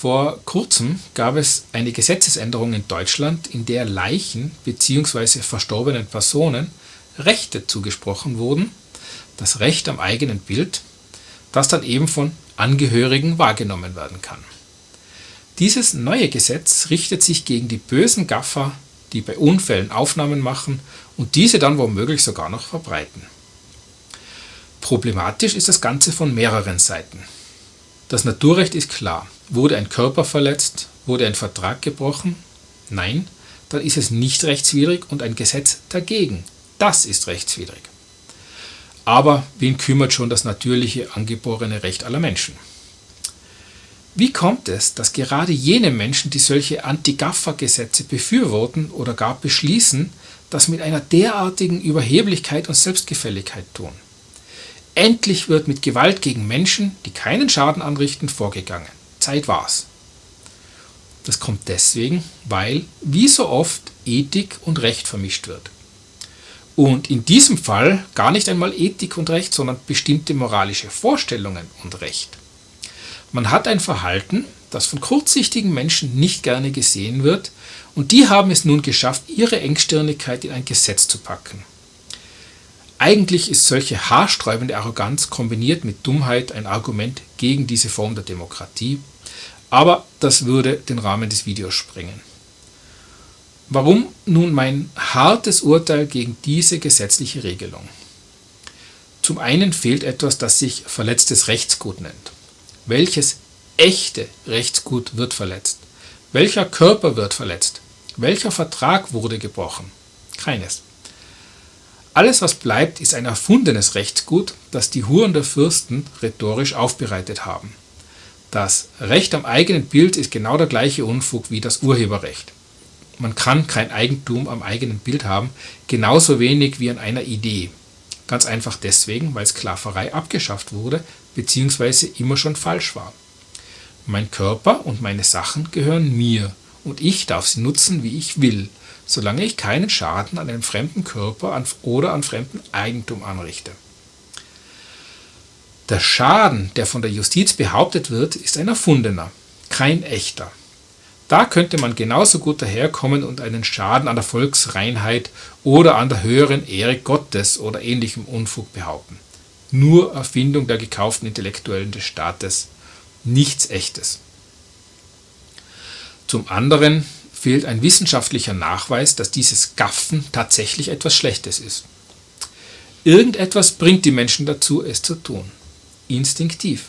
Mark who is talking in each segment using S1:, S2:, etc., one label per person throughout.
S1: Vor kurzem gab es eine Gesetzesänderung in Deutschland, in der Leichen bzw. verstorbenen Personen Rechte zugesprochen wurden, das Recht am eigenen Bild, das dann eben von Angehörigen wahrgenommen werden kann. Dieses neue Gesetz richtet sich gegen die bösen Gaffer, die bei Unfällen Aufnahmen machen und diese dann womöglich sogar noch verbreiten. Problematisch ist das Ganze von mehreren Seiten. Das Naturrecht ist klar. Wurde ein Körper verletzt? Wurde ein Vertrag gebrochen? Nein, dann ist es nicht rechtswidrig und ein Gesetz dagegen. Das ist rechtswidrig. Aber wen kümmert schon das natürliche angeborene Recht aller Menschen? Wie kommt es, dass gerade jene Menschen, die solche Anti-Gaffer-Gesetze befürworten oder gar beschließen, das mit einer derartigen Überheblichkeit und Selbstgefälligkeit tun? Endlich wird mit Gewalt gegen Menschen, die keinen Schaden anrichten, vorgegangen. Zeit war's. Das kommt deswegen, weil, wie so oft, Ethik und Recht vermischt wird. Und in diesem Fall gar nicht einmal Ethik und Recht, sondern bestimmte moralische Vorstellungen und Recht. Man hat ein Verhalten, das von kurzsichtigen Menschen nicht gerne gesehen wird, und die haben es nun geschafft, ihre Engstirnigkeit in ein Gesetz zu packen. Eigentlich ist solche haarsträubende Arroganz kombiniert mit Dummheit ein Argument gegen diese Form der Demokratie, aber das würde den Rahmen des Videos sprengen. Warum nun mein hartes Urteil gegen diese gesetzliche Regelung? Zum einen fehlt etwas, das sich verletztes Rechtsgut nennt. Welches echte Rechtsgut wird verletzt? Welcher Körper wird verletzt? Welcher Vertrag wurde gebrochen? Keines. Alles, was bleibt, ist ein erfundenes Rechtsgut, das die Huren der Fürsten rhetorisch aufbereitet haben. Das Recht am eigenen Bild ist genau der gleiche Unfug wie das Urheberrecht. Man kann kein Eigentum am eigenen Bild haben, genauso wenig wie an einer Idee. Ganz einfach deswegen, weil Sklaverei abgeschafft wurde bzw. immer schon falsch war. Mein Körper und meine Sachen gehören mir und ich darf sie nutzen, wie ich will solange ich keinen Schaden an einem fremden Körper oder an fremdem Eigentum anrichte. Der Schaden, der von der Justiz behauptet wird, ist ein erfundener, kein echter. Da könnte man genauso gut daherkommen und einen Schaden an der Volksreinheit oder an der höheren Ehre Gottes oder ähnlichem Unfug behaupten. Nur Erfindung der gekauften Intellektuellen des Staates, nichts echtes. Zum anderen fehlt ein wissenschaftlicher Nachweis, dass dieses Gaffen tatsächlich etwas Schlechtes ist. Irgendetwas bringt die Menschen dazu, es zu tun. Instinktiv.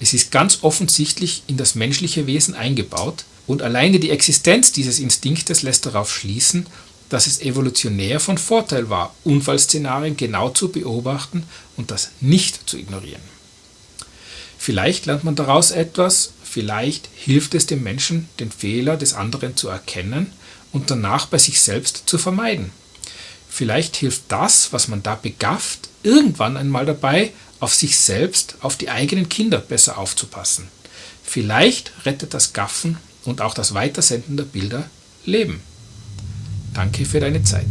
S1: Es ist ganz offensichtlich in das menschliche Wesen eingebaut und alleine die Existenz dieses Instinktes lässt darauf schließen, dass es evolutionär von Vorteil war, Unfallszenarien genau zu beobachten und das nicht zu ignorieren. Vielleicht lernt man daraus etwas, vielleicht hilft es dem Menschen, den Fehler des anderen zu erkennen und danach bei sich selbst zu vermeiden. Vielleicht hilft das, was man da begafft, irgendwann einmal dabei, auf sich selbst, auf die eigenen Kinder besser aufzupassen. Vielleicht rettet das Gaffen und auch das Weitersenden der Bilder Leben. Danke für deine Zeit.